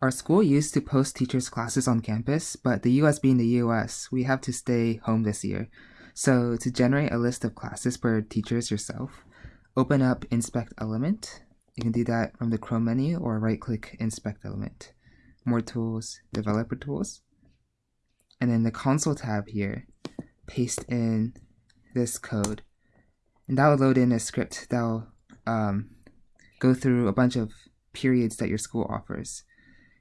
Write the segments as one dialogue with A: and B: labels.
A: Our school used to post teachers' classes on campus, but the US being the US, we have to stay home this year. So to generate a list of classes for teachers yourself, open up Inspect Element. You can do that from the Chrome menu or right-click Inspect Element. More tools, Developer Tools. And then the Console tab here, paste in this code. And that will load in a script that will um, go through a bunch of periods that your school offers.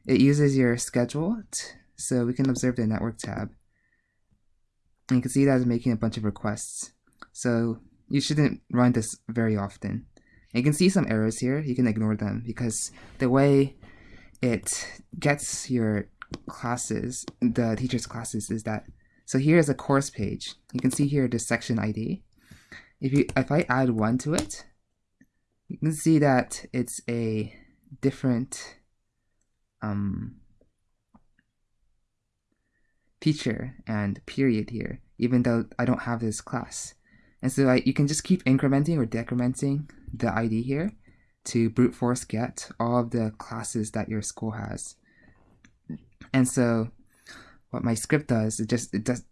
A: It uses your schedule, so we can observe the network tab. And you can see that it's making a bunch of requests. So you shouldn't run this very often. And you can see some errors here. You can ignore them because the way it gets your classes, the teacher's classes, is that so here's a course page. You can see here the section ID. If you if I add one to it, you can see that it's a different um, feature and period here, even though I don't have this class. And so I, you can just keep incrementing or decrementing the ID here to brute force get all of the classes that your school has. And so what my script does, it just it does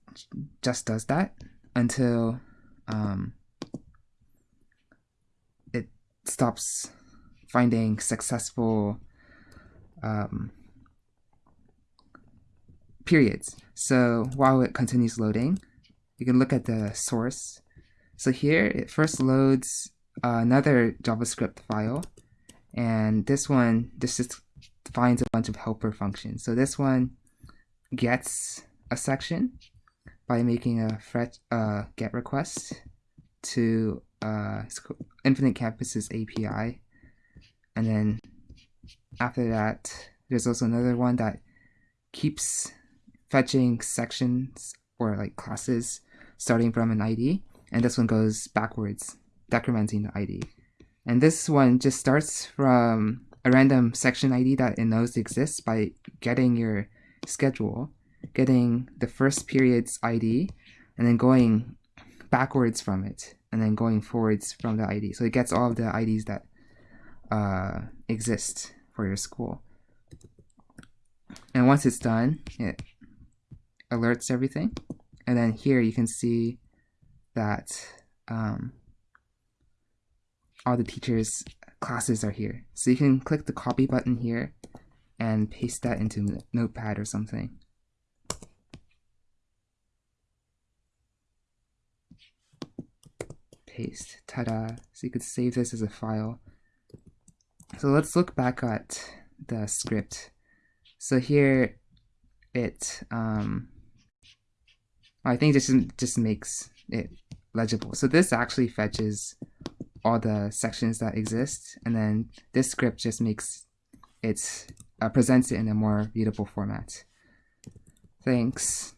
A: just does that until um, it stops finding successful um, periods. So while it continues loading, you can look at the source. So here it first loads another JavaScript file, and this one this just finds a bunch of helper functions. So this one gets a section by making a fetch uh, get request to uh, Infinite Campus's API, and then after that, there's also another one that keeps fetching sections or like classes starting from an ID, and this one goes backwards, decrementing the ID. And this one just starts from a random section ID that it knows exists by getting your schedule, getting the first period's ID, and then going backwards from it, and then going forwards from the ID. So it gets all of the IDs that uh, exist for your school. And once it's done, it alerts everything. And then here you can see that um, all the teachers' classes are here. So you can click the copy button here and paste that into Notepad or something. Paste, ta-da. So you could save this as a file. So let's look back at the script. So here it, um, I think this just makes it legible. So this actually fetches all the sections that exist, and then this script just makes it, uh, presents it in a more readable format. Thanks.